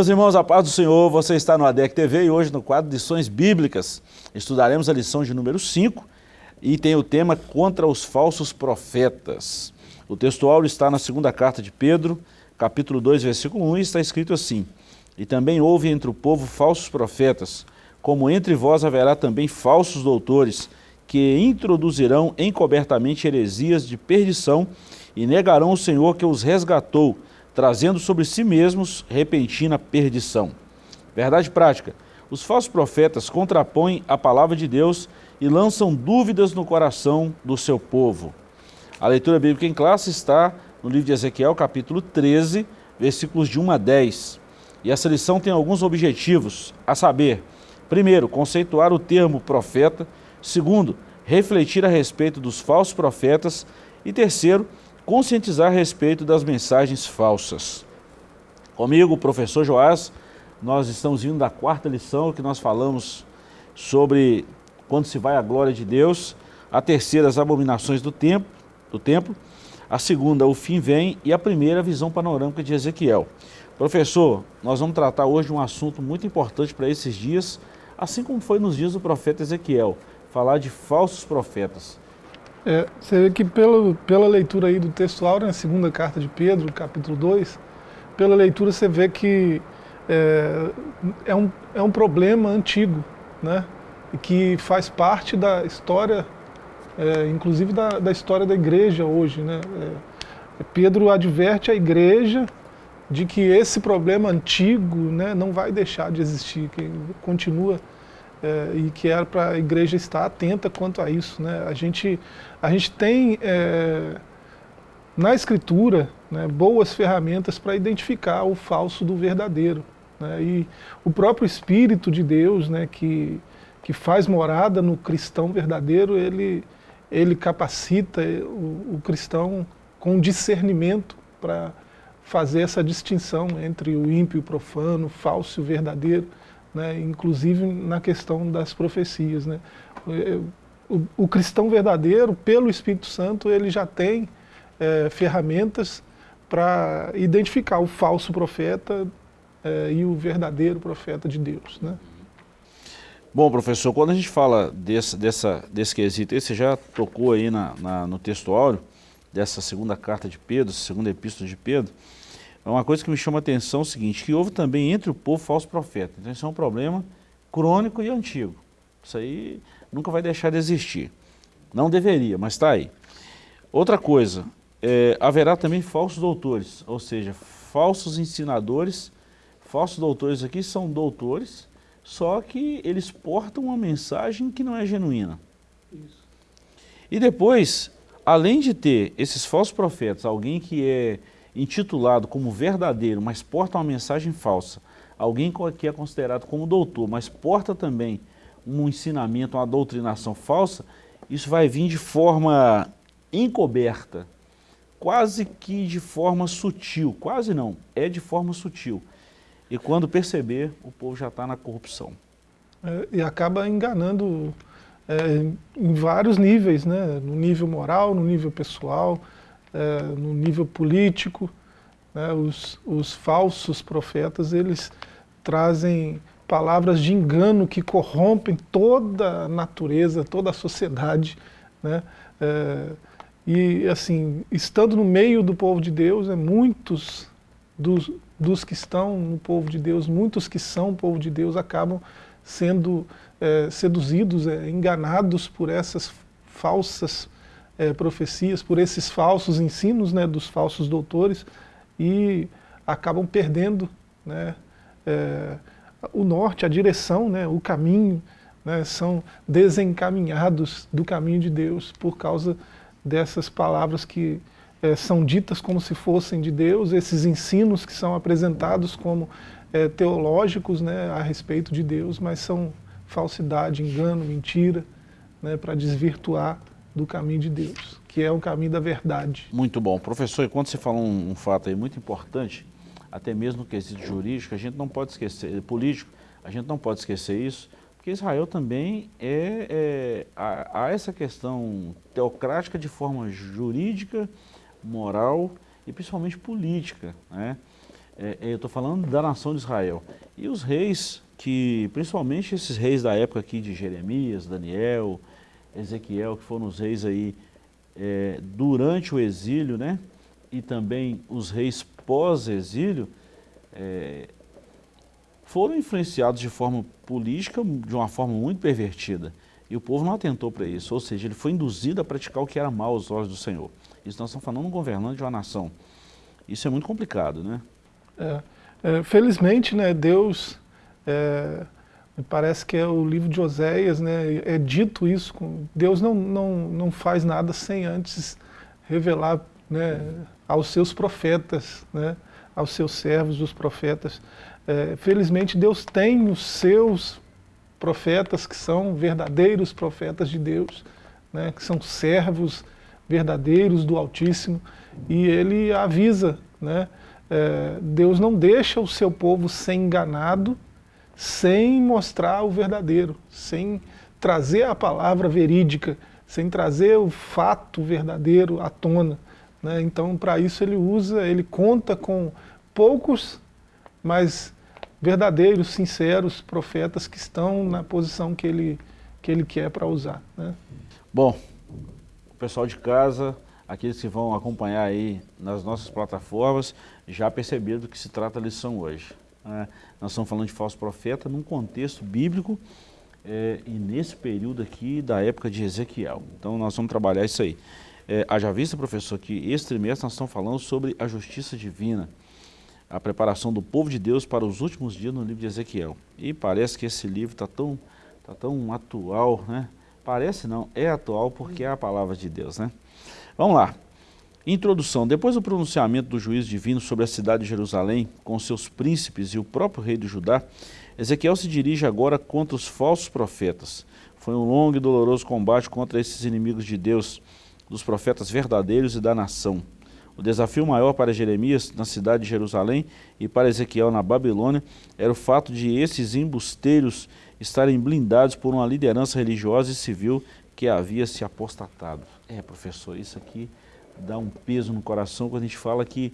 Meus irmãos, a paz do Senhor, você está no ADEC TV e hoje no quadro Lições Bíblicas estudaremos a lição de número 5 e tem o tema Contra os Falsos Profetas. O textual está na segunda carta de Pedro, capítulo 2, versículo 1, e está escrito assim, E também houve entre o povo falsos profetas, como entre vós haverá também falsos doutores, que introduzirão encobertamente heresias de perdição e negarão o Senhor que os resgatou, trazendo sobre si mesmos repentina perdição. Verdade prática, os falsos profetas contrapõem a palavra de Deus e lançam dúvidas no coração do seu povo. A leitura bíblica em classe está no livro de Ezequiel, capítulo 13, versículos de 1 a 10. E essa lição tem alguns objetivos, a saber, primeiro, conceituar o termo profeta, segundo, refletir a respeito dos falsos profetas e terceiro, conscientizar a respeito das mensagens falsas. Comigo, professor Joás, nós estamos vindo da quarta lição que nós falamos sobre quando se vai a glória de Deus, a terceira, as abominações do templo, do templo, a segunda, o fim vem, e a primeira, a visão panorâmica de Ezequiel. Professor, nós vamos tratar hoje um assunto muito importante para esses dias, assim como foi nos dias do profeta Ezequiel, falar de falsos profetas. É, você vê que pelo, pela leitura aí do textual, na segunda carta de Pedro, capítulo 2, pela leitura você vê que é, é, um, é um problema antigo, né? E que faz parte da história, é, inclusive da, da história da igreja hoje, né? É, Pedro adverte a igreja de que esse problema antigo né, não vai deixar de existir, que continua é, e que era para a igreja estar atenta quanto a isso. Né? A, gente, a gente tem é, na escritura né, boas ferramentas para identificar o falso do verdadeiro. Né? E o próprio Espírito de Deus, né, que, que faz morada no cristão verdadeiro, ele, ele capacita o, o cristão com discernimento para fazer essa distinção entre o ímpio e o profano, o falso e o verdadeiro né, inclusive na questão das profecias. Né. O, o, cristão verdadeiro, pelo Espírito Santo, ele já tem é, ferramentas para identificar o falso profeta é, e o verdadeiro profeta de Deus. Né. Bom, professor, quando a gente fala desse, dessa, desse quesito, você já tocou aí na, na, no textuário dessa segunda carta de Pedro, segunda epístola de Pedro, é uma coisa que me chama a atenção é o seguinte, que houve também entre o povo falso profeta. Então isso é um problema crônico e antigo. Isso aí nunca vai deixar de existir. Não deveria, mas está aí. Outra coisa, é, haverá também falsos doutores, ou seja, falsos ensinadores. Falsos doutores aqui são doutores, só que eles portam uma mensagem que não é genuína. Isso. E depois, além de ter esses falsos profetas, alguém que é intitulado como verdadeiro, mas porta uma mensagem falsa, alguém que é considerado como doutor, mas porta também um ensinamento, uma doutrinação falsa, isso vai vir de forma encoberta, quase que de forma sutil, quase não, é de forma sutil. E quando perceber, o povo já está na corrupção. É, e acaba enganando é, em vários níveis, né? no nível moral, no nível pessoal, é, no nível político. Né, os, os falsos profetas, eles trazem palavras de engano que corrompem toda a natureza, toda a sociedade. Né? É, e assim, estando no meio do povo de Deus, é, muitos dos, dos que estão no povo de Deus, muitos que são povo de Deus acabam sendo é, seduzidos, é, enganados por essas falsas é, profecias, por esses falsos ensinos né, dos falsos doutores e acabam perdendo né, o norte, a direção, né, o caminho, né, são desencaminhados do caminho de Deus por causa dessas palavras que é, são ditas como se fossem de Deus, esses ensinos que são apresentados como é, teológicos né, a respeito de Deus, mas são falsidade, engano, mentira, né, para desvirtuar do caminho de Deus, que é o caminho da verdade. Muito bom. Professor, e quando você falou um, um fato aí muito importante, até mesmo no quesito jurídico, a gente não pode esquecer, político, a gente não pode esquecer isso, porque Israel também é, é há, há essa questão teocrática de forma jurídica, moral e principalmente política. Né? É, eu estou falando da nação de Israel. E os reis que, principalmente esses reis da época aqui de Jeremias, Daniel, Ezequiel, que foram os reis aí é, durante o exílio, né? E também os reis pós-exílio, é, foram influenciados de forma política, de uma forma muito pervertida. E o povo não atentou para isso, ou seja, ele foi induzido a praticar o que era mal aos olhos do Senhor. Isso nós estamos falando de um governante de uma nação. Isso é muito complicado, né? É, é, felizmente, né, Deus, é, me parece que é o livro de Oséias, né, é dito isso, Deus não, não, não faz nada sem antes revelar né, aos seus profetas, né, aos seus servos, os profetas. É, felizmente Deus tem os seus profetas que são verdadeiros profetas de Deus, né, que são servos verdadeiros do Altíssimo, e ele avisa, né, é, Deus não deixa o seu povo ser enganado sem mostrar o verdadeiro, sem trazer a palavra verídica, sem trazer o fato verdadeiro à tona. Né? Então, para isso ele usa, ele conta com poucos, mas verdadeiros, sinceros profetas que estão na posição que ele, que ele quer para usar. Né? Bom, o pessoal de casa, aqueles que vão acompanhar aí nas nossas plataformas, já perceberam do que se trata a lição hoje. Né? Nós estamos falando de falso profeta num contexto bíblico é, e nesse período aqui da época de Ezequiel. Então nós vamos trabalhar isso aí. É, haja vista, professor, que esse trimestre nós estamos falando sobre a justiça divina a preparação do povo de Deus para os últimos dias no livro de Ezequiel. E parece que esse livro está tão, tá tão atual, né? Parece não, é atual porque é a palavra de Deus, né? Vamos lá. Introdução. Depois do pronunciamento do juízo divino sobre a cidade de Jerusalém, com seus príncipes e o próprio rei de Judá, Ezequiel se dirige agora contra os falsos profetas. Foi um longo e doloroso combate contra esses inimigos de Deus, dos profetas verdadeiros e da nação. O desafio maior para Jeremias na cidade de Jerusalém e para Ezequiel na Babilônia era o fato de esses embusteiros estarem blindados por uma liderança religiosa e civil que havia se apostatado. É, professor, isso aqui dá um peso no coração quando a gente fala que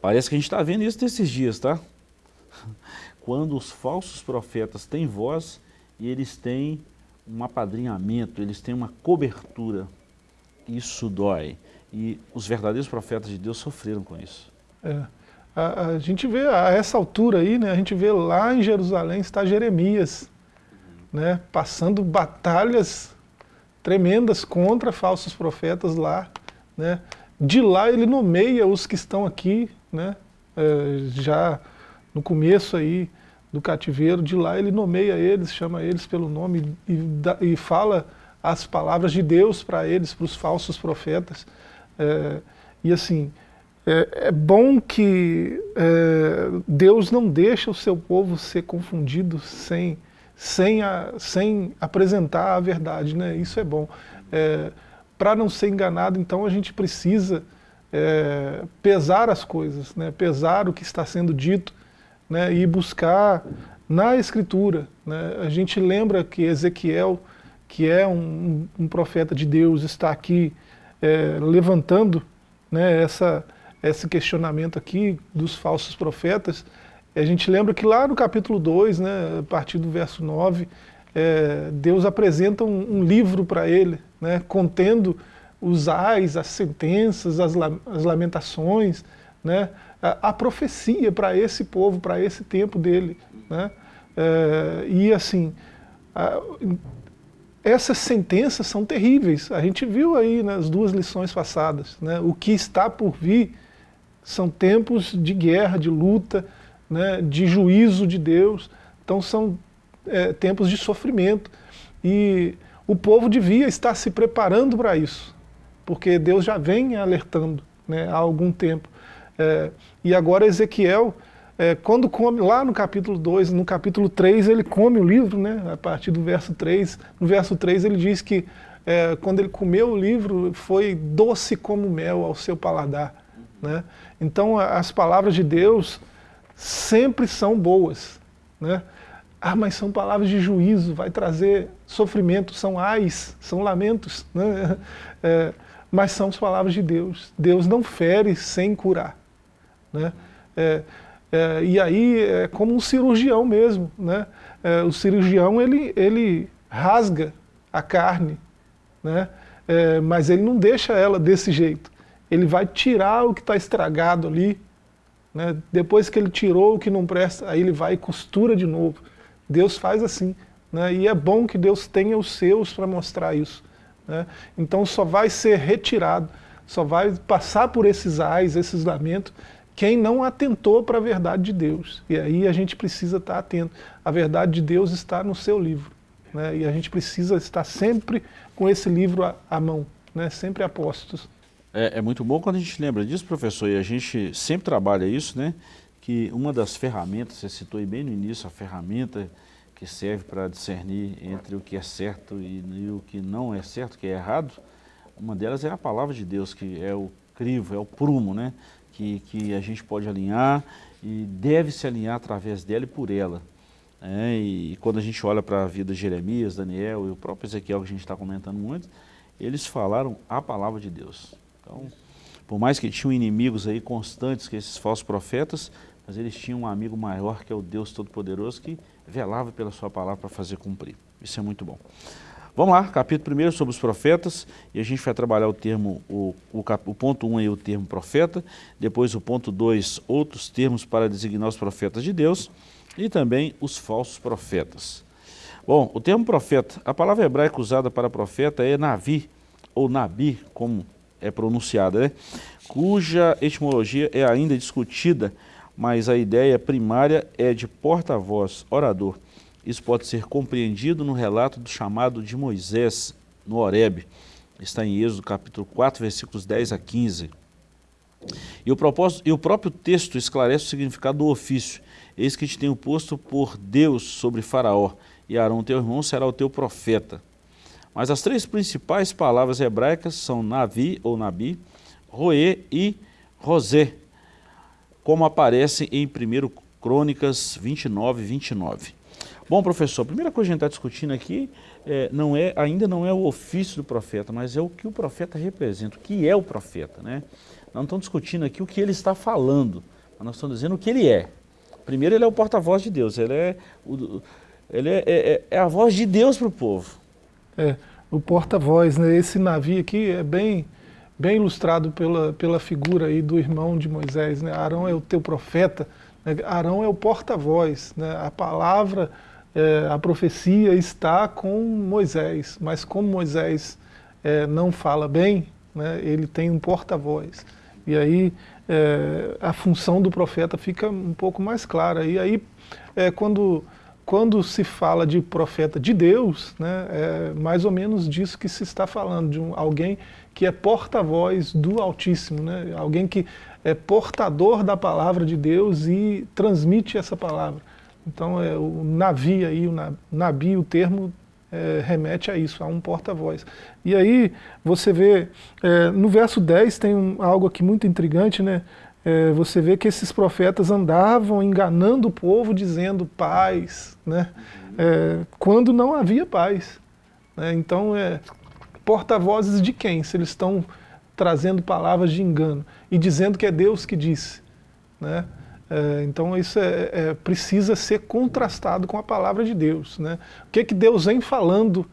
parece que a gente está vendo isso nesses dias, tá? Quando os falsos profetas têm voz e eles têm um apadrinhamento, eles têm uma cobertura, isso dói. E os verdadeiros profetas de Deus sofreram com isso. É. A, a, gente vê, a essa altura aí, né, a gente vê lá em Jerusalém está Jeremias, né, passando batalhas tremendas contra falsos profetas lá. Né. De lá ele nomeia os que estão aqui, né, é, já no começo aí do cativeiro, de lá ele nomeia eles, chama eles pelo nome e, e fala as palavras de Deus para eles, para os falsos profetas. É, e assim, é, é bom que é, Deus não deixa o seu povo ser confundido sem, sem, a, sem apresentar a verdade, né? isso é bom. É, Para não ser enganado, então a gente precisa é, pesar as coisas, né? pesar o que está sendo dito né? e buscar na Escritura. Né? A gente lembra que Ezequiel, que é um, um profeta de Deus, está aqui é, levantando né, essa, esse questionamento aqui dos falsos profetas, a gente lembra que lá no capítulo 2, né, a partir do verso 9, é, Deus apresenta um, um livro para ele, né, contendo os ais, as sentenças, as, as lamentações, né, a, a profecia para esse povo, para esse tempo dele. Né, é, e assim, a, essas sentenças são terríveis. A gente viu aí nas duas lições passadas. Né? O que está por vir são tempos de guerra, de luta, né? de juízo de Deus. Então são é, tempos de sofrimento. E o povo devia estar se preparando para isso, porque Deus já vem alertando né, há algum tempo. É, e agora Ezequiel é, quando come, lá no capítulo 2, no capítulo 3, ele come o livro, né, a partir do verso 3. No verso 3 ele diz que é, quando ele comeu o livro, foi doce como mel ao seu paladar. Né? Então as palavras de Deus sempre são boas. Né? Ah, mas são palavras de juízo, vai trazer sofrimento, são ais, são lamentos. Né? É, mas são as palavras de Deus. Deus não fere sem curar. Né? É, é, e aí é como um cirurgião mesmo, né? É, o cirurgião ele, ele rasga a carne, né? É, mas ele não deixa ela desse jeito. Ele vai tirar o que está estragado ali, né? depois que ele tirou o que não presta, aí ele vai e costura de novo. Deus faz assim. Né? E é bom que Deus tenha os seus para mostrar isso. Né? Então só vai ser retirado, só vai passar por esses ais, esses lamentos, quem não atentou para a verdade de Deus. E aí a gente precisa estar atento. A verdade de Deus está no seu livro. Né? E a gente precisa estar sempre com esse livro à, mão, né? sempre apostos. É, é, muito bom quando a gente lembra disso, professor, e a gente sempre trabalha isso, né? Que uma das ferramentas, você citou aí bem no início, a ferramenta que serve para discernir entre o que é certo e, o que não é certo, que é errado, uma delas é a palavra de Deus, que é o crivo, é o prumo, né? Que, que a gente pode alinhar e deve se alinhar através dela e por ela. É, e quando a gente olha para a vida de Jeremias, Daniel e o próprio Ezequiel, que a gente está comentando muito, eles falaram a palavra de Deus. Então, por mais que tinham inimigos aí constantes, que esses falsos profetas, mas eles tinham um amigo maior, que é o Deus Todo-Poderoso, que velava pela sua palavra para fazer cumprir. Isso é muito bom. Vamos lá, capítulo 1 sobre os profetas, e a gente vai trabalhar o termo, o, o, o ponto 1 um aí, o termo profeta, depois o ponto 2, outros termos para designar os profetas de Deus, e também os falsos profetas. Bom, o termo profeta, a palavra hebraica usada para profeta é navi, ou nabi, como é pronunciada, né? cuja etimologia é ainda discutida, mas a ideia primária é de porta-voz, orador. Isso pode ser compreendido no relato do chamado de Moisés no Horebe. Está em Êxodo capítulo 4, versículos 10 a 15. E o, propósito, e o próprio texto esclarece o significado do ofício. Eis que te tenho posto por Deus sobre Faraó, e Arão teu irmão será o teu profeta. Mas as três principais palavras hebraicas são Navi ou Nabi, Roê e Rosé, como aparece em 1 Crônicas 29, 29. Bom, professor, a primeira coisa que a gente está discutindo aqui é, não é, ainda não é o ofício do profeta, mas é o que o profeta representa, o que é o profeta. Né? Nós não estamos discutindo aqui o que ele está falando, mas nós estamos dizendo o que ele é. Primeiro, ele é o porta-voz de Deus, ele é, o, ele é, é, é a voz de Deus para o povo. É, o porta-voz, né? Esse navio aqui é bem, bem ilustrado pela, pela figura aí do irmão de Moisés, né? Arão é o teu profeta, né? Arão é o porta-voz, né? A palavra, é, a profecia está com Moisés, mas como Moisés é, não fala bem, né? Ele tem um porta-voz. E aí é, a função do profeta fica um pouco mais clara. E aí, é, quando quando se fala de profeta de Deus, né, é mais ou menos disso que se está falando, de um, alguém que é porta-voz do Altíssimo, né, alguém que é portador da palavra de Deus e transmite essa palavra. Então é, o Navi, aí, o Nabi, o termo é, remete a isso, a um porta-voz. E aí você vê, é, no verso 10 tem um, algo aqui muito intrigante, né? é, você vê que esses profetas andavam enganando o povo, dizendo paz, né? É, quando não havia paz. Né? Então, é, porta-vozes de quem? Se eles estão trazendo palavras de engano e dizendo que é Deus que disse. Né? É, então isso é, é, precisa ser contrastado com a palavra de Deus. Né? O que, que Deus vem falando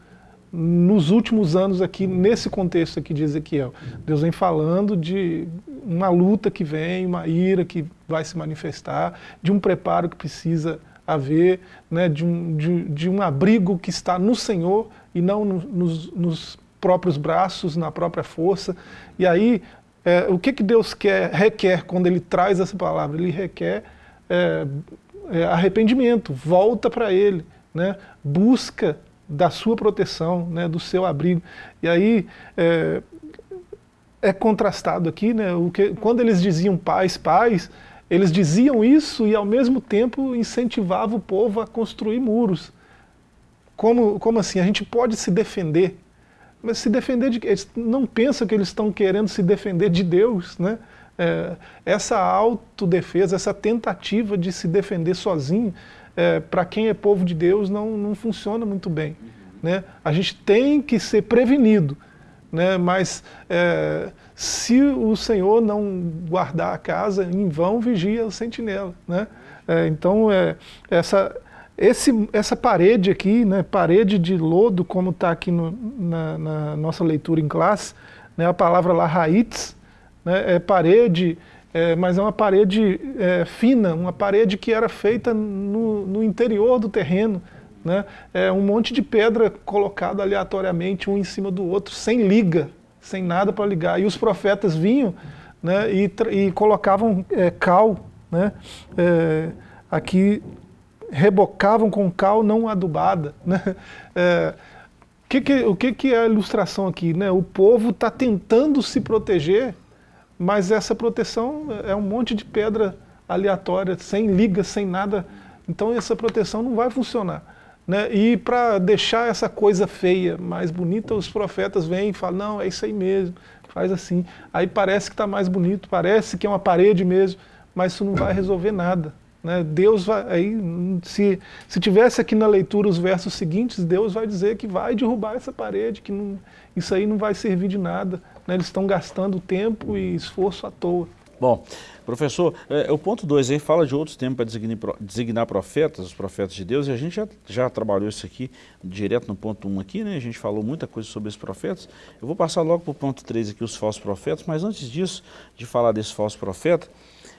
nos últimos anos aqui, nesse contexto aqui de Ezequiel. Deus vem falando de uma luta que vem, uma ira que vai se manifestar, de um preparo que precisa haver, né, de, um, de, de um abrigo que está no Senhor e não no, nos, nos, próprios braços, na própria força. E aí, é, o que, que Deus quer, requer quando Ele traz essa palavra? Ele requer é, é, arrependimento, volta para Ele, né, busca da sua proteção, né, do seu abrigo. E aí é, é contrastado aqui, né, o que, quando eles diziam paz, paz, eles diziam isso e ao mesmo tempo incentivavam o povo a construir muros. Como, como assim? A gente pode se defender, mas se defender de Eles não pensam que eles estão querendo se defender de Deus, né? É, essa autodefesa, essa tentativa de se defender sozinho, é, para quem é povo de Deus, não, não funciona muito bem. Né? A gente tem que ser prevenido, né? mas é, se o Senhor não guardar a casa, em vão vigia o sentinela. Né? É, então, é, essa, esse, essa parede aqui, né, parede de lodo, como está aqui no, na, na, nossa leitura em classe, né, a palavra lá, raiz, né, é parede, é, mas é uma parede é, fina, uma parede que era feita no, no interior do terreno, né? É um monte de pedra colocado aleatoriamente, um em cima do outro, sem liga, sem nada para ligar. E os profetas vinham né, e, e colocavam é, cal, né, é, aqui rebocavam com cal não adubada. Né? É, que que, o que, que é a ilustração aqui? Né? O povo está tentando se proteger, mas essa proteção é um monte de pedra aleatória, sem liga, sem nada. Então essa proteção não vai funcionar. Né? E para deixar essa coisa feia mais bonita, os profetas vêm e falam, não, é isso aí mesmo, faz assim. Aí parece que está mais bonito, parece que é uma parede mesmo, mas isso não vai resolver nada. Né? Deus vai, aí, se, se tivesse aqui na leitura os versos seguintes, Deus vai dizer que vai derrubar essa parede, que não, isso aí não vai servir de nada. Né? Eles estão gastando tempo e esforço à toa. Bom, professor, é, o ponto 2 aí fala de outros tempos para designar, designar, profetas, os profetas de Deus, e a gente já, já trabalhou isso aqui direto no ponto 1 um aqui, né? A gente falou muita coisa sobre esses profetas. Eu vou passar logo para o ponto 3 aqui, os falsos profetas, mas antes disso, de falar desse falso profeta,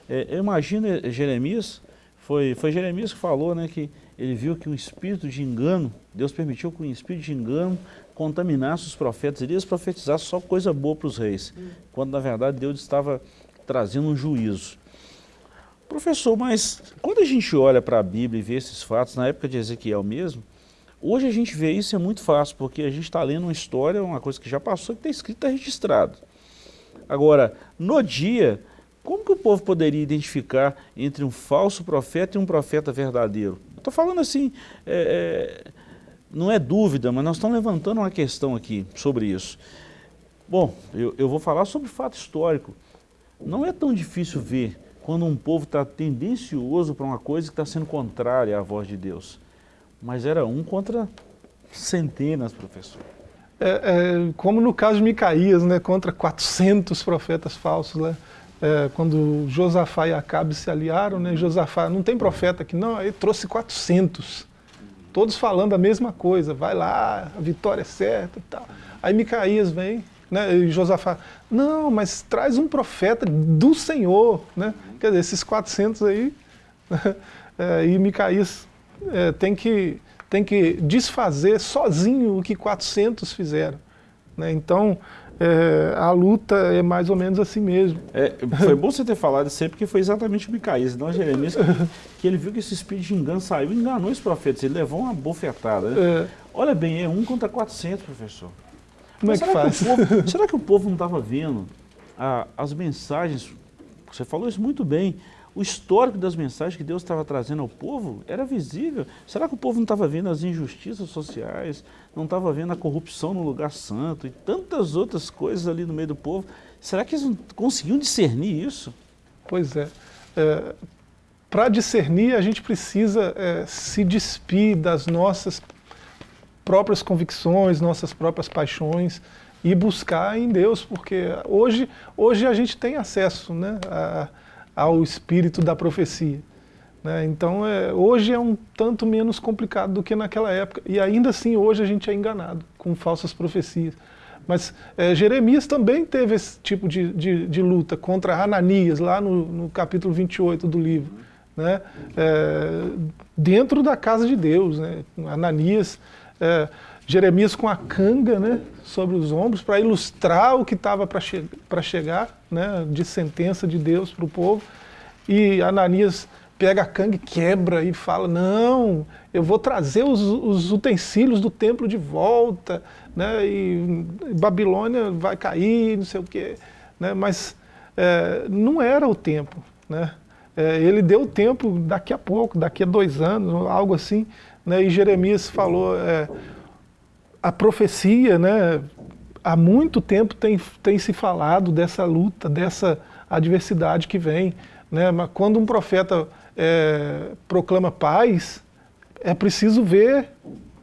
é, eu imagino é, Jeremias, foi, foi Jeremias que falou, né, que ele viu que um espírito de engano, Deus permitiu que um espírito de engano contaminasse os profetas, eles profetizassem só coisa boa para os reis, hum. quando na verdade Deus estava trazendo um juízo. Professor, mas quando a gente olha para a Bíblia e vê esses fatos, na época de Ezequiel mesmo, hoje a gente vê isso é muito fácil, porque a gente está lendo uma história, uma coisa que já passou, que está escrito, está registrado. Agora, no dia, como que o povo poderia identificar entre um falso profeta e um profeta verdadeiro? Estou falando assim, é, é, não é dúvida, mas nós estamos levantando uma questão aqui sobre isso. Bom, eu, eu vou falar sobre fato histórico. Não é tão difícil ver quando um povo está tendencioso para uma coisa que está sendo contrária à voz de Deus. Mas era um contra centenas, professor. É, é, como no caso de Micaías, né, contra 400 profetas falsos, né? É, quando Josafá e Acabe se aliaram, né, Josafá, não tem profeta aqui não, aí trouxe 400, todos falando a mesma coisa, vai lá, a vitória é certa e tal. Aí Micaías vem, né? E Josafá, não, mas traz um profeta do Senhor. Né? Quer dizer, esses 400 aí, é, e Micaías é, tem, que, tem que desfazer sozinho o que 400 fizeram. Né? Então, é, a luta é mais ou menos assim mesmo. É, foi bom você ter falado isso aí, porque foi exatamente o Micaías, não Jeremias, que, que, ele viu que esse espírito de engano saiu e enganou os profetas, ele levou uma bofetada. Né? É. Olha bem, é um contra 400, professor. Como é que faz? Que povo, será que o povo não estava vendo ah, as mensagens? Você falou isso muito bem. O histórico das mensagens que Deus estava trazendo ao povo era visível. Será que o povo não estava vendo as injustiças sociais, não estava vendo a corrupção no lugar santo e tantas outras coisas ali no meio do povo? Será que eles não conseguiam discernir isso? Pois é. é Para discernir, a gente precisa é, se despir das nossas próprias convicções, nossas próprias paixões e buscar em Deus, porque hoje, hoje a gente tem acesso né, a, ao espírito da profecia. Né? Então é, hoje é um tanto menos complicado do que naquela época, e ainda assim hoje a gente é enganado com falsas profecias. Mas é, Jeremias também teve esse tipo de, de, de luta contra Ananias, lá no, no, capítulo 28 do livro. Né? É, dentro da casa de Deus, né? Ananias é, Jeremias com a canga né, sobre os ombros para ilustrar o que estava para che chegar né, de sentença de Deus para o povo. E Ananias pega a canga e quebra e fala, não, eu vou trazer os, os utensílios do templo de volta, né, e Babilônia vai cair, não sei o quê. Né, mas é, não era o tempo. Né, é, ele deu o tempo daqui a pouco, daqui a dois anos, algo assim, né, e Jeremias falou, é, a profecia, né, há muito tempo tem, tem se falado dessa luta, dessa adversidade que vem. Né, mas quando um profeta é, proclama paz, é preciso ver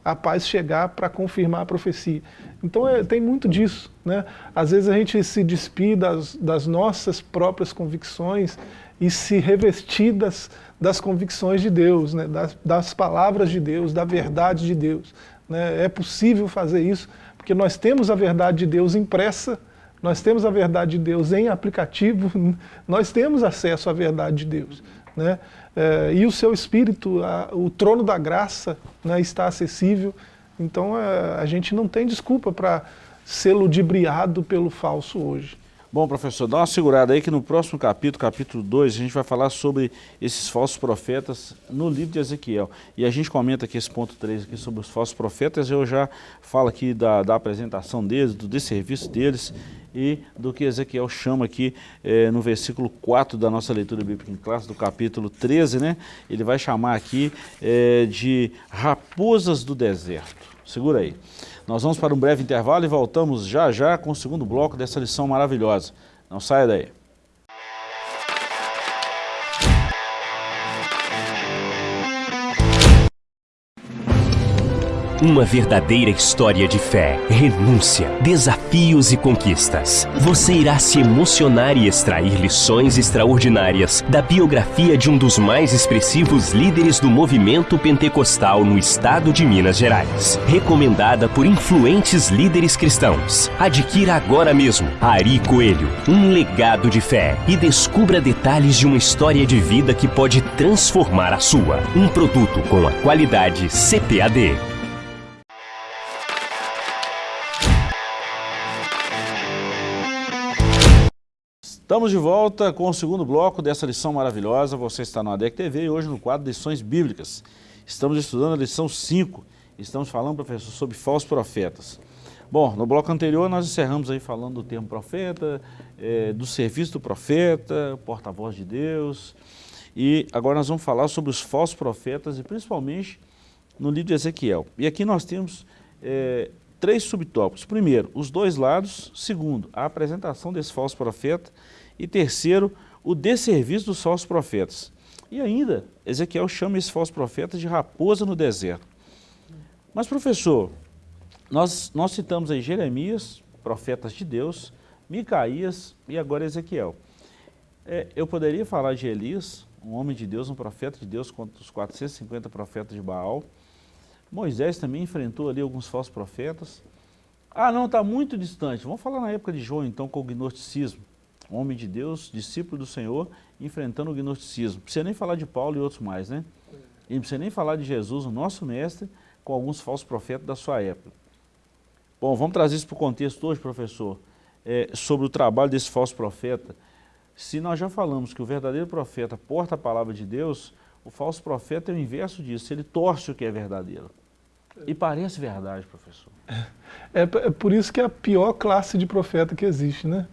a paz chegar para confirmar a profecia. Então é, tem muito disso. Né? Às vezes a gente se despir das, das nossas próprias convicções e se revestir das, das convicções de Deus, né? das, das palavras de Deus, da verdade de Deus. Né? É possível fazer isso, porque nós temos a verdade de Deus impressa, nós temos a verdade de Deus em aplicativo, nós temos acesso à verdade de Deus. Né? É, e o seu Espírito, a, o trono da graça né, está acessível, então é, a gente não tem desculpa para ser ludibriado pelo falso hoje. Bom, professor, dá uma segurada aí que no próximo capítulo, capítulo 2, a gente vai falar sobre esses falsos profetas no livro de Ezequiel. E a gente comenta aqui esse ponto 3 aqui sobre os falsos profetas, eu já falo aqui da, da apresentação deles, do desserviço deles e do que Ezequiel chama aqui é, no versículo 4 da nossa leitura bíblica em classe, do capítulo 13, né? Ele vai chamar aqui é, de raposas do deserto. Segura aí. Nós vamos para um breve intervalo e voltamos já já com o segundo bloco dessa lição maravilhosa. Não saia daí. Uma verdadeira história de fé, renúncia, desafios e conquistas. Você irá se emocionar e extrair lições extraordinárias da biografia de um dos mais expressivos líderes do movimento pentecostal no estado de Minas Gerais. Recomendada por influentes líderes cristãos. Adquira agora mesmo Ari Coelho, um legado de fé e descubra detalhes de uma história de vida que pode transformar a sua. Um produto com a qualidade CPAD. Estamos de volta com o segundo bloco dessa lição maravilhosa. Você está no ADEC TV e hoje no quadro Lições Bíblicas. Estamos estudando a lição 5. Estamos falando, professor, sobre falsos profetas. Bom, no bloco anterior nós encerramos aí falando do termo profeta, é, do serviço do profeta, porta-voz de Deus. E agora nós vamos falar sobre os falsos profetas e principalmente no livro de Ezequiel. E aqui nós temos é, três subtópicos. Primeiro, os dois lados. Segundo, a apresentação desse falso profeta. E terceiro, o desserviço dos falsos profetas. E ainda, Ezequiel chama esse falso profeta de raposa no deserto. Mas professor, nós, nós citamos aí Jeremias, profetas de Deus, Micaías e agora Ezequiel. É, eu poderia falar de Elias, um homem de Deus, um profeta de Deus contra os 450 profetas de Baal, Moisés também enfrentou ali alguns falsos profetas. Ah, não, está muito distante. Vamos falar na época de João, então, com o gnosticismo. Homem de Deus, discípulo do Senhor, enfrentando o gnosticismo. Não precisa nem falar de Paulo e outros mais, né? E não precisa nem falar de Jesus, o nosso mestre, com alguns falsos profetas da sua época. Bom, vamos trazer isso para o contexto hoje, professor, é, sobre o trabalho desse falso profeta. Se nós já falamos que o verdadeiro profeta porta a palavra de Deus, o falso profeta é o inverso disso, ele torce o que é verdadeiro. E parece verdade, professor. É, é por isso que é a pior classe de profeta que existe, né?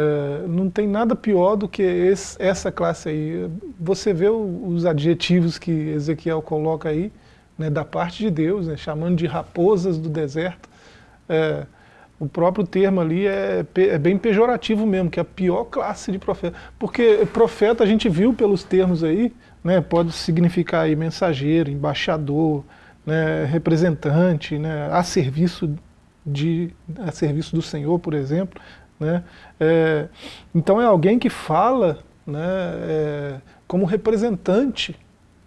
É, não tem nada pior do que esse, essa classe aí. Você vê o, os adjetivos que Ezequiel coloca aí, né, da parte de Deus, né, chamando de raposas do deserto. É, o próprio termo ali é, é, bem pejorativo mesmo, que é a pior classe de profeta. Porque profeta, a gente viu pelos termos aí, né, pode significar aí mensageiro, embaixador, né, representante, né, a serviço de a serviço do Senhor, por exemplo, né, é, então é alguém que fala, né, é, como representante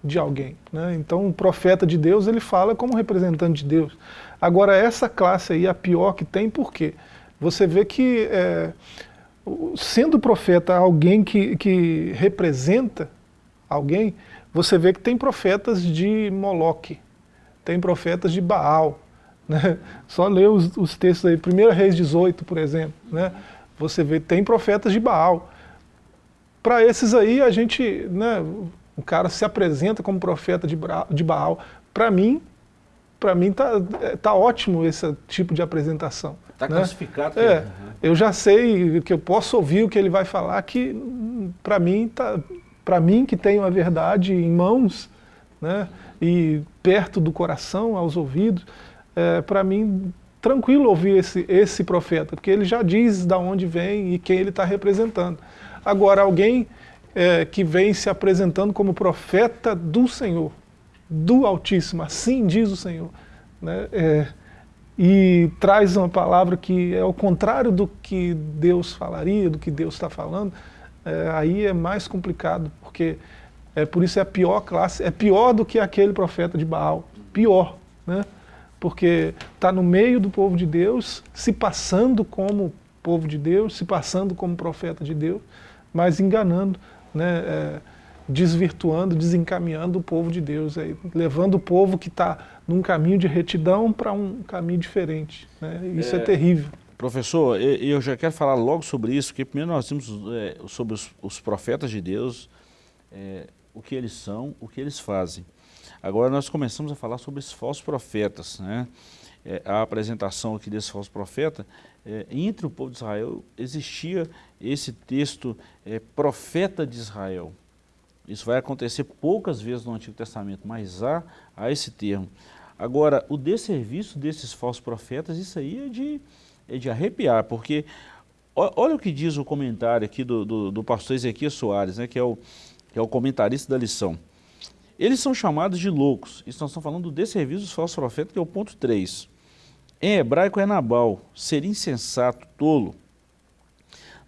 de alguém, né, então o profeta de Deus ele fala como representante de Deus. Agora essa classe aí a pior que tem, por quê? Você vê que é, sendo profeta alguém que, que representa alguém, você vê que tem profetas de Moloque, tem profetas de Baal. Né? Só ler os, os textos aí, 1 Reis 18, por exemplo, né? você vê tem profetas de Baal. Para esses aí, a gente, né, o cara se apresenta como profeta de, de Baal. Para mim, para mim tá, é, tá ótimo esse tipo de apresentação. Está né? classificado. É, eu já sei que eu posso ouvir o que ele vai falar, que para mim, tá, mim que tenho a verdade em mãos, né, e perto do coração, aos ouvidos, é, para mim, tranquilo ouvir esse, esse profeta, porque ele já diz de onde vem e quem ele está representando. Agora, alguém é, que vem se apresentando como profeta do Senhor, do Altíssimo, assim diz o Senhor, né, é, e traz uma palavra que é o contrário do que Deus falaria, do que Deus está falando, é, aí é mais complicado, porque é, por isso é a pior classe, é pior do que aquele profeta de Baal, pior, né? Porque está no meio do povo de Deus, se passando como povo de Deus, se passando como profeta de Deus, mas enganando, né, é, desvirtuando, desencaminhando o povo de Deus, aí, levando o povo que está num caminho de retidão para um caminho diferente. Né? Isso é, é terrível. Professor, eu já quero falar logo sobre isso, porque primeiro nós temos é, sobre os, os, profetas de Deus, é, o que eles são, o que eles fazem. Agora nós começamos a falar sobre os falsos profetas. Né? É, a apresentação aqui desse falso profeta, é, entre o povo de Israel existia esse texto é, profeta de Israel. Isso vai acontecer poucas vezes no Antigo Testamento, mas há, há esse termo. Agora, o desserviço desses falsos profetas, isso aí é de, é de arrepiar, porque olha o que diz o comentário aqui do, do, do pastor Ezequiel Soares, né, que, é o, que é o comentarista da lição. Eles são chamados de loucos. Isso nós estamos falando do desserviço dos falsos profetas, que é o ponto 3. Em hebraico é Nabal, ser insensato, tolo.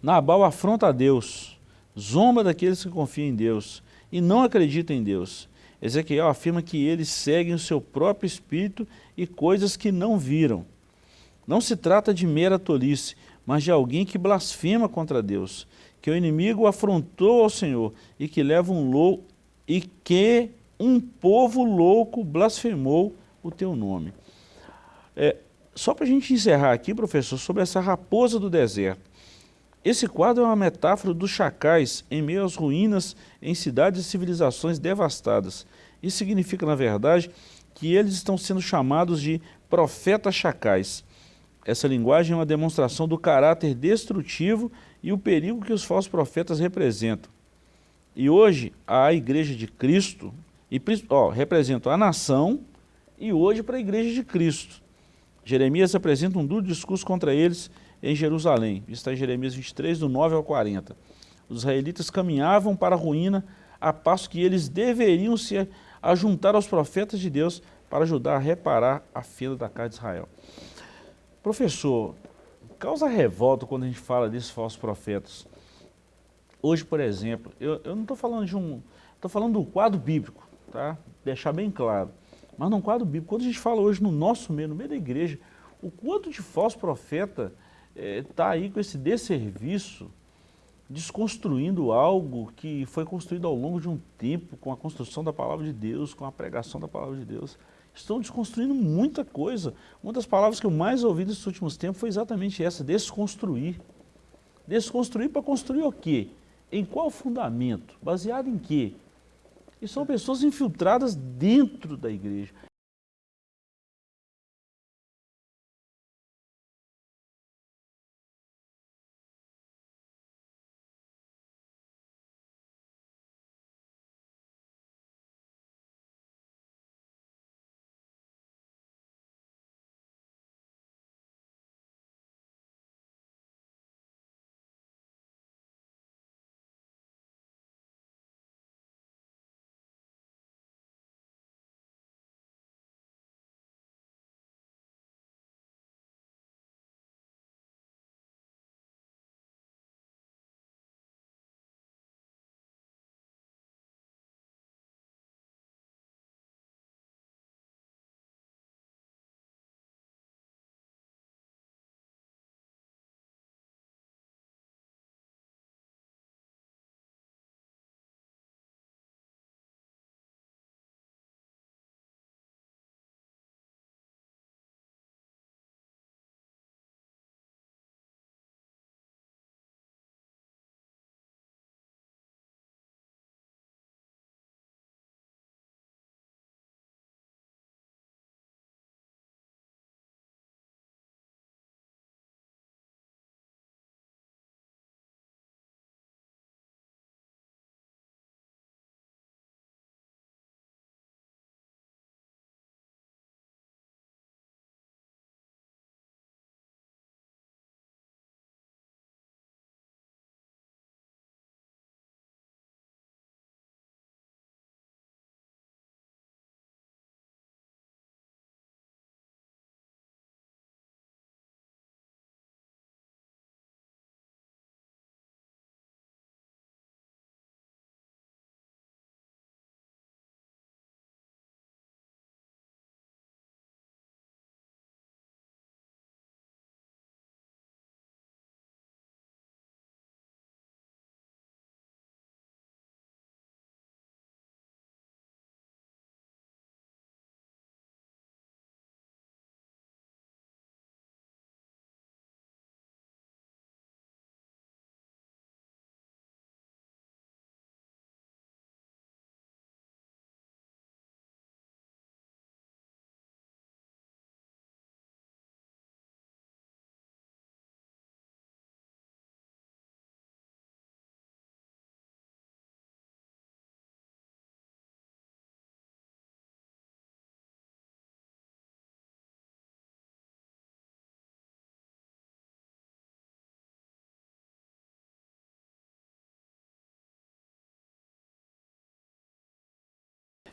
Nabal afronta a Deus, zomba daqueles que confiam em Deus e não acreditam em Deus. Ezequiel afirma que eles seguem o seu próprio espírito e coisas que não viram. Não se trata de mera tolice, mas de alguém que blasfema contra Deus, que o inimigo afrontou ao Senhor e que leva um louco e que um povo louco blasfemou o teu nome. É, só para a gente encerrar aqui, professor, sobre essa raposa do deserto. Esse quadro é uma metáfora dos chacais em meio às ruínas em cidades e civilizações devastadas. Isso significa, na verdade, que eles estão sendo chamados de profetas chacais. Essa linguagem é uma demonstração do caráter destrutivo e o perigo que os falsos profetas representam. E hoje, a Igreja de Cristo, e, ó, representa a nação e hoje para a Igreja de Cristo. Jeremias apresenta um duro discurso contra eles em Jerusalém. Isso está em Jeremias 23, do 9 ao 40. Os israelitas caminhavam para a ruína a passo que eles deveriam se ajuntar aos profetas de Deus para ajudar a reparar a fila da casa de Israel. Professor, causa revolta quando a gente fala desses falsos profetas. Hoje, por exemplo, eu, eu não estou falando de um... Estou falando do quadro bíblico, tá? Deixar bem claro. Mas num quadro bíblico, quando a gente fala hoje no nosso meio, no meio da igreja, o quanto de falso profeta está eh, é, aí com esse desserviço, desconstruindo algo que foi construído ao longo de um tempo, com a construção da palavra de Deus, com a pregação da palavra de Deus. Estão desconstruindo muita coisa. Uma das palavras que eu mais ouvi nesses últimos tempos foi exatamente essa, desconstruir. Desconstruir para construir o quê? Em qual fundamento? Baseado em quê? E são pessoas infiltradas dentro da igreja.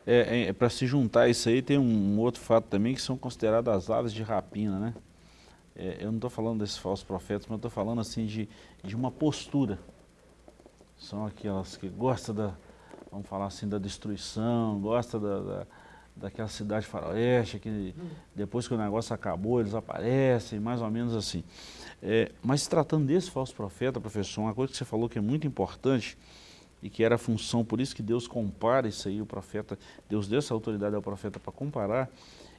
É, é para se juntar isso aí, tem um outro fato também, que são consideradas as aves de rapina, né? É, eu não estou falando desses falsos profetas, mas estou falando assim de, de uma postura. São aquelas que gostam da, vamos falar assim, da destruição, gostam da, da daquela cidade faroeste, que depois que o negócio acabou, eles aparecem, mais ou menos assim. É, mas tratando desse falso profeta, professor, uma coisa que você falou que é muito importante, e que era a função, por isso que Deus compara isso aí, o profeta, Deus deu essa autoridade ao profeta para comparar,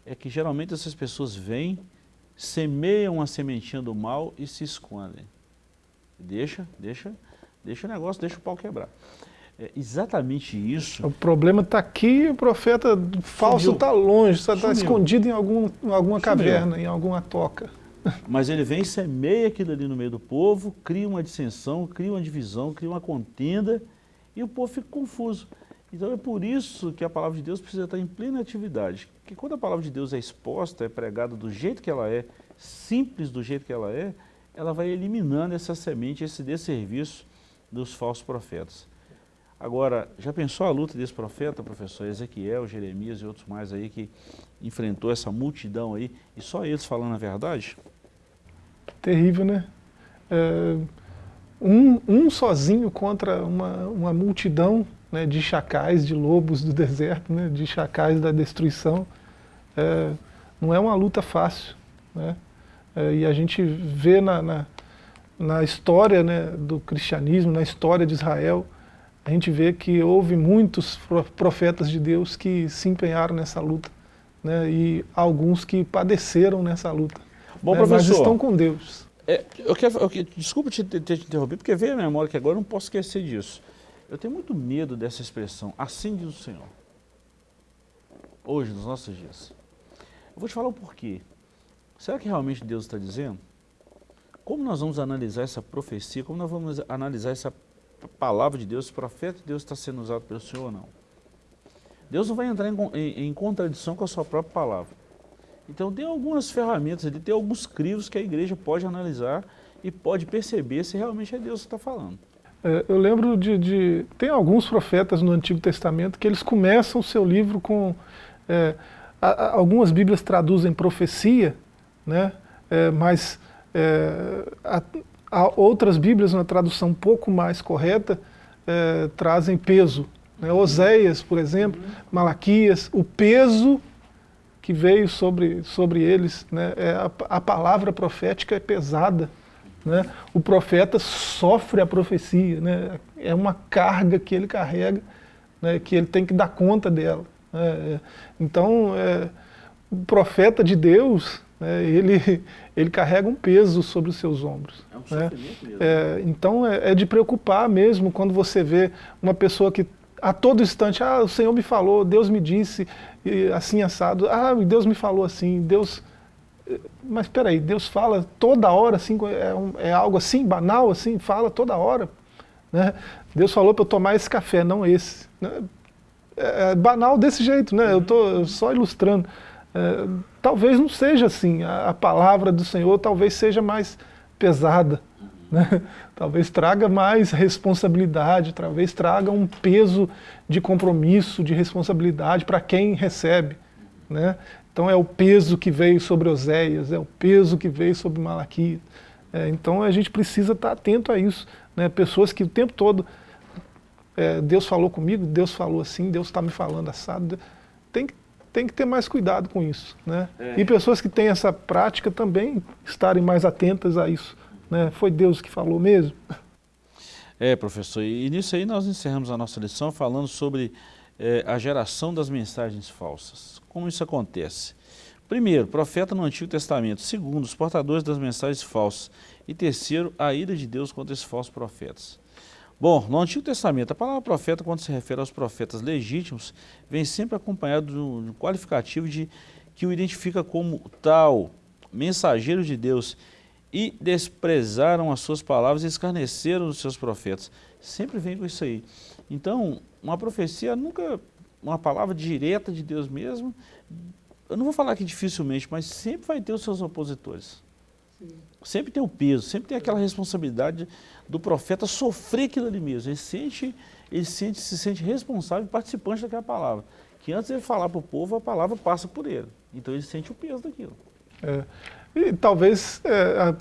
é que geralmente essas pessoas vêm, semeiam a sementinha do mal e se escondem. Deixa, deixa, deixa o negócio, deixa o pau quebrar. É exatamente isso. O problema está aqui o profeta falso está longe, está escondido em, algum, em alguma Sumiu. caverna, em alguma toca. Mas ele vem semeia aquilo ali no meio do povo, cria uma dissensão, cria uma divisão, cria uma contenda, e o povo fica confuso. Então é por isso que a palavra de Deus precisa estar em plena atividade. Porque quando a palavra de Deus é exposta, é pregada do jeito que ela é, simples do jeito que ela é, ela vai eliminando essa semente, esse desserviço dos falsos profetas. Agora, já pensou a luta desse profeta, professor Ezequiel, Jeremias e outros mais aí que enfrentou essa multidão aí e só eles falando a verdade? Terrível, né? É, um, um sozinho contra uma, uma multidão né, de chacais, de lobos do deserto, né, de chacais da destruição. É, não é uma luta fácil. Né? É, e a gente vê na, na, na história né, do cristianismo, na história de Israel, a gente vê que houve muitos profetas de Deus que se empenharam nessa luta, né, e alguns que padeceram nessa luta. Bom, né, mas estão com Deus. É, eu quero, eu, desculpa te, ter te interrompido, porque veio a memória que agora eu não posso esquecer disso. Eu tenho muito medo dessa expressão, assim diz o Senhor. Hoje, nos nossos dias. Eu vou te falar o porquê. Será que realmente Deus está dizendo? Como nós vamos analisar essa profecia, como nós vamos analisar essa palavra de Deus, o profeta de Deus está sendo usado pelo Senhor ou não. Deus não vai entrar em, em, em, contradição com a sua própria palavra. Então tem algumas ferramentas, tem alguns crivos que a igreja pode analisar e pode perceber se realmente é Deus que está falando. É, eu lembro de, de, Tem alguns profetas no Antigo Testamento que eles começam o seu livro com... É, a, a, algumas bíblias traduzem profecia, né? É, mas é, a, outras Bíblias, na tradução um pouco mais correta, é, trazem peso. Né? Oséias, por exemplo, Malaquias, o peso que veio sobre, sobre eles, né? é, a, a, palavra profética é pesada. Né? O profeta sofre a profecia, né? é uma carga que ele carrega, né? que ele tem que dar conta dela. Né? Então, é, o profeta de Deus, né, ele, ele carrega um peso sobre os seus ombros. É um né? mesmo. É, então é, é, de preocupar mesmo quando você vê uma pessoa que a todo instante, ah, o Senhor me falou, Deus me disse, assim assado, ah, Deus me falou assim, Deus... Mas espera aí, Deus fala toda hora, assim, é, um, é algo assim, banal, assim, fala toda hora. Né? Deus falou para eu tomar esse café, não esse. Né? É, é banal desse jeito, né? Eu estou só ilustrando. É, talvez não seja assim, a, a, palavra do Senhor talvez seja mais pesada, né? talvez traga mais responsabilidade, talvez traga um peso de compromisso, de responsabilidade para quem recebe. Né? Então é o peso que veio sobre Oséias, é o peso que veio sobre Malaquias. É, então a gente precisa estar atento a isso. Né? Pessoas que o tempo todo, é, Deus falou comigo, Deus falou assim, Deus está me falando assado. Tem que tem que ter mais cuidado com isso. Né? É. E pessoas que têm essa prática também estarem mais atentas a isso. Né? Foi Deus que falou mesmo? É, professor, e nisso aí nós encerramos a nossa lição falando sobre é, a geração das mensagens falsas. Como isso acontece? Primeiro, profeta no Antigo Testamento. Segundo, os portadores das mensagens falsas. E terceiro, a ira de Deus contra esses falsos profetas. Bom, no Antigo Testamento, a palavra profeta, quando se refere aos profetas legítimos, vem sempre acompanhado de um qualificativo de, que o identifica como tal, mensageiro de Deus, e desprezaram as suas palavras e escarneceram os seus profetas. Sempre vem com isso aí. Então, uma profecia nunca, uma palavra direta de Deus mesmo, eu não vou falar que dificilmente, mas sempre vai ter os seus opositores. Sempre tem o peso, sempre tem aquela responsabilidade do profeta sofrer aquilo ali mesmo. Ele, sente, ele sente, se sente responsável e participante daquela palavra. que antes de ele falar para o povo, a palavra passa por ele. Então ele sente o peso daquilo. É. E talvez é,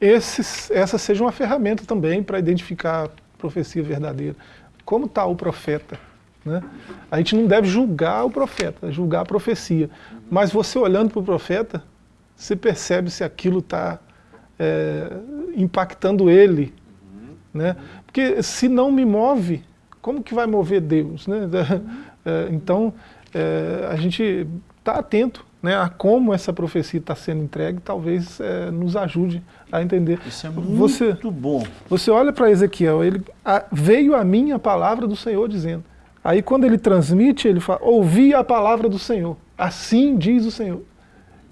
esses, essa seja uma ferramenta também para identificar a profecia verdadeira. Como está o profeta? Né? A gente não deve julgar o profeta, julgar a profecia. Mas você olhando para o profeta, você percebe se aquilo está é, impactando ele. Né? Porque se não me move, como que vai mover Deus? Né? É, então, é, a gente está atento né, a como essa profecia está sendo entregue, talvez é, nos ajude a entender. Isso é muito você, bom. Você olha para Ezequiel, ele, a, veio a mim a palavra do Senhor dizendo. Aí quando ele transmite, ele fala, ouvi a palavra do Senhor, assim diz o Senhor.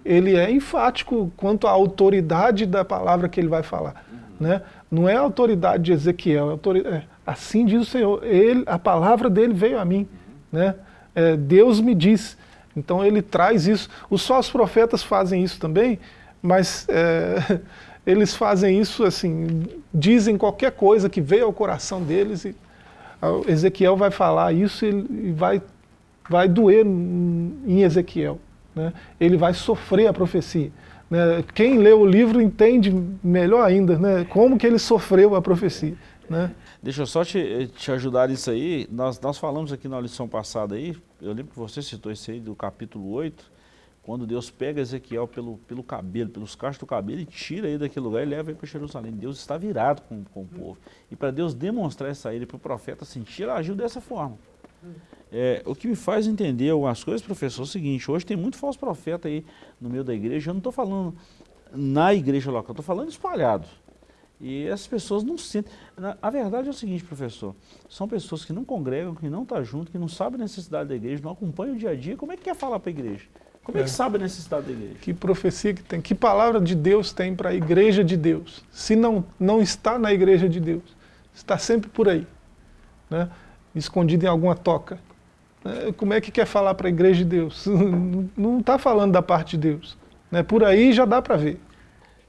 Ele é enfático quanto à autoridade da palavra que ele vai falar. Né? Não é a autoridade de Ezequiel, é, autoridade, é assim diz o Senhor, ele, a palavra dele veio a mim. Né? É, Deus me disse. Então ele traz isso. Os falsos profetas fazem isso também, mas é, eles fazem isso assim, dizem qualquer coisa que veio ao coração deles e Ezequiel vai falar isso e vai, vai doer em Ezequiel. Né? Ele vai sofrer a profecia. Né? Quem lê o livro entende melhor ainda né? como que ele sofreu a profecia. Né? Deixa eu só te, te ajudar nisso aí. Nós, nós falamos aqui na lição passada aí, eu lembro que você citou isso aí do capítulo 8, quando Deus pega Ezequiel pelo, pelo cabelo, pelos cachos do cabelo e tira ele daquele lugar e leva ele para Jerusalém. Deus está virado com, com o povo. E para Deus demonstrar essa ira para o profeta sentir, ele agiu dessa forma. É, o que me faz entender algumas coisas, professor, é o seguinte, hoje tem muito falso profeta aí no meio da igreja, eu não estou falando na igreja local, estou falando espalhado. E as pessoas não sentem. A verdade é o seguinte, professor, são pessoas que não congregam, que não estão tá junto, que não sabem a necessidade da igreja, não acompanham o dia a dia, como é que quer falar para a igreja? Como é, é que sabe a necessidade da igreja? Que profecia que tem, que palavra de Deus tem para a igreja de Deus? Se não, não está na igreja de Deus, está sempre por aí, né? escondido em alguma toca. Né? Como é que quer falar para a igreja de Deus? Não está falando da parte de Deus. Né? Por aí já dá para ver.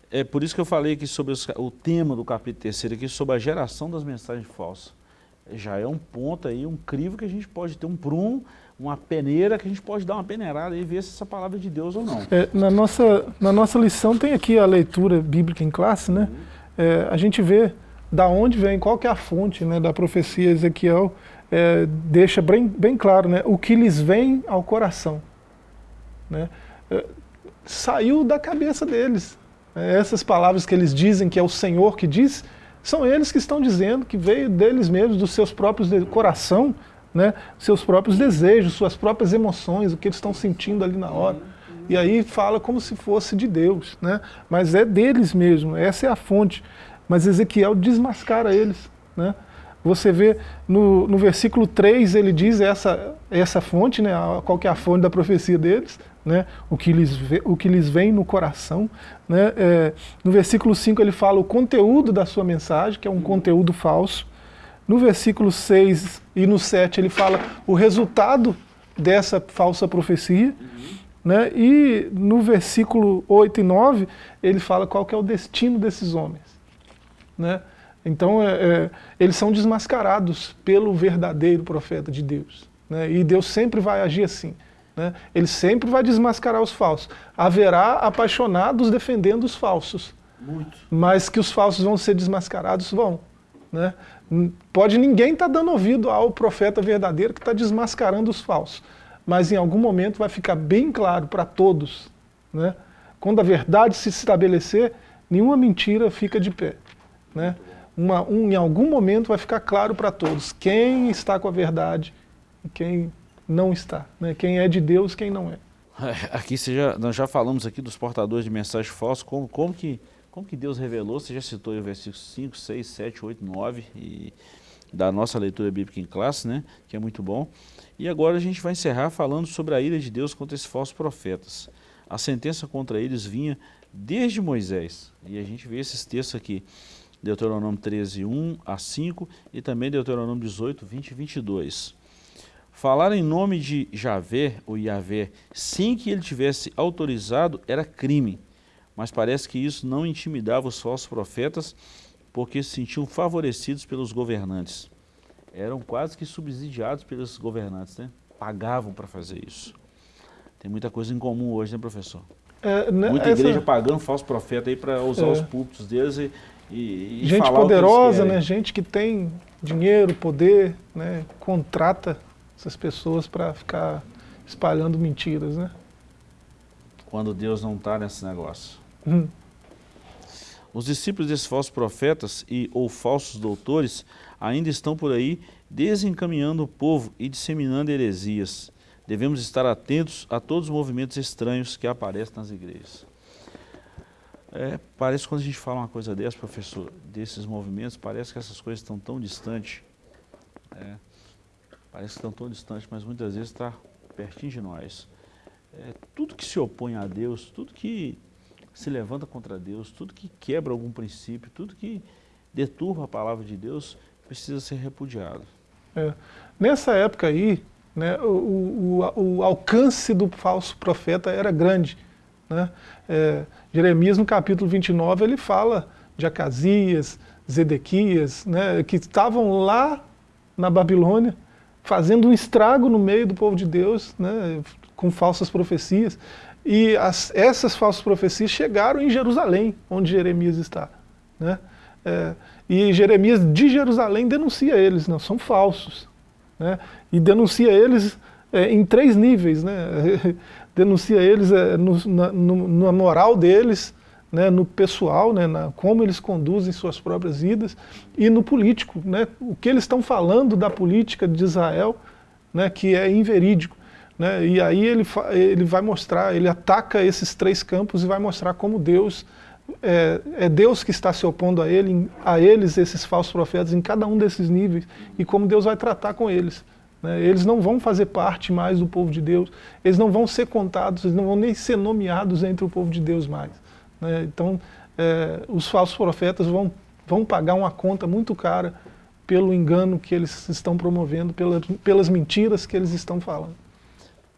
É por isso que eu falei aqui sobre os, o tema do capítulo terceiro, aqui sobre a geração das mensagens falsas. Já é um ponto aí, um crivo que a gente pode ter, um prumo, uma peneira que a gente pode dar uma peneirada e ver se essa palavra é de Deus ou não. É, na, nossa, na nossa lição tem aqui a leitura bíblica em classe, né? Uhum. É, a gente vê da onde vem, qual que é a fonte né, da profecia Ezequiel, é, deixa bem, bem claro né, o que lhes vem ao coração. Né? É, saiu da cabeça deles. Essas palavras que eles dizem que é o Senhor que diz, são eles que estão dizendo que veio deles mesmos, dos seus próprios coração, né, seus próprios desejos, suas próprias emoções, o que eles estão sentindo ali na hora. E aí fala como se fosse de Deus, né? mas é deles mesmo, essa é a fonte. Mas Ezequiel desmascara eles. Né? Você vê no, no versículo 3, ele diz essa, essa fonte, né, qual que é a fonte da profecia deles, né, o, que lhes, o que lhes vem no coração. Né, é, no versículo 5 ele fala o conteúdo da sua mensagem, que é um conteúdo falso. No versículo 6 e no 7 ele fala o resultado dessa falsa profecia. Né, e no versículo 8 e 9 ele fala qual é o destino desses homens. Né? Então, é, é, eles são desmascarados pelo verdadeiro profeta de Deus. Né? E Deus sempre vai agir assim. Né? Ele sempre vai desmascarar os falsos. Haverá apaixonados defendendo os falsos. Muito. Mas que os falsos vão ser desmascarados, vão. Né? Pode ninguém estar tá dando ouvido ao profeta verdadeiro que está desmascarando os falsos. Mas em algum momento vai ficar bem claro para todos. Né? Quando a verdade se estabelecer, nenhuma mentira fica de pé. Né? uma, um, em algum momento vai ficar claro para todos quem está com a verdade e quem não está, né? quem é de Deus quem não é. aqui já, nós já falamos aqui dos portadores de mensagens falsas, como, como, que, como que Deus revelou, você já citou o versículo 5, 6, 7, 8, 9, e da nossa leitura bíblica em classe, né? que é muito bom. E agora a gente vai encerrar falando sobre a ira de Deus contra esses falsos profetas. A sentença contra eles vinha desde Moisés, e a gente vê esses textos aqui. Deuteronômio 13, 1 a 5 e também Deuteronômio 18, 20 e 22. Falar em nome de Javé, ou Yahvé, sem que ele tivesse autorizado, era crime. Mas parece que isso não intimidava os falsos profetas, porque se sentiam favorecidos pelos governantes. Eram quase que subsidiados pelos governantes, né? pagavam para fazer isso. Tem muita coisa em comum hoje, né, professor? É, né, Muita essa- igreja pagando falso profeta aí para usar É. os púlpitos deles e, e, e gente poderosa, né? Gente que tem dinheiro, poder, né? Contrata essas pessoas para ficar espalhando mentiras, né? Quando Deus não está nesse negócio. Hum. Os discípulos desses falsos profetas e ou falsos doutores ainda estão por aí desencaminhando o povo e disseminando heresias. Devemos estar atentos a todos os movimentos estranhos que aparecem nas igrejas. É, parece que quando a gente fala uma coisa dessa, professor, desses movimentos, parece que essas coisas estão tão distantes. É, parece que estão tão distantes, mas muitas vezes está pertinho de nós. É, tudo que se opõe a Deus, tudo que se levanta contra Deus, tudo que quebra algum princípio, tudo que deturpa a palavra de Deus, precisa ser repudiado. É. Nessa época aí, né, o, o, o alcance do falso profeta era grande. Né? É, Jeremias, no capítulo 29, ele fala de Acasias, Zedequias, né, que estavam lá na Babilônia, fazendo um estrago no meio do povo de Deus, né, com falsas profecias. E as, essas falsas profecias chegaram em Jerusalém, onde Jeremias está. Né? É, e Jeremias de Jerusalém denuncia eles, não, são falsos. Né? E denuncia eles é, em três níveis. Né? denuncia eles é, no, na, no, na, moral deles, né? no pessoal, né? na, como eles conduzem suas próprias vidas, e no político. Né? O que eles estão falando da política de Israel, né? que é inverídico. Né? E aí ele, ele vai mostrar, ele ataca esses três campos e vai mostrar como Deus é, é, Deus que está se opondo a, ele, a eles, esses falsos profetas, em cada um desses níveis, e como Deus vai tratar com eles. Né? Eles não vão fazer parte mais do povo de Deus, eles não vão ser contados, eles não vão nem ser nomeados entre o povo de Deus mais. Né? Então, é, os falsos profetas vão, vão pagar uma conta muito cara pelo engano que eles estão promovendo, pela, pelas mentiras que eles estão falando.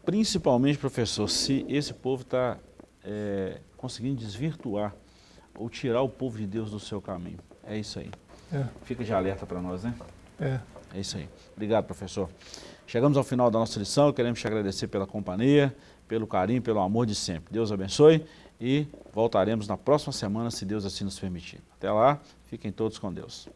Principalmente, professor, se esse povo está é, conseguindo desvirtuar ou tirar o povo de Deus do seu caminho. É isso aí. É. Fica de alerta para nós, né? É. É isso aí. Obrigado, professor. Chegamos ao final da nossa lição, queremos te agradecer pela companhia, pelo carinho, pelo amor de sempre. Deus abençoe e voltaremos na próxima semana, se Deus assim nos permitir. Até lá, fiquem todos com Deus.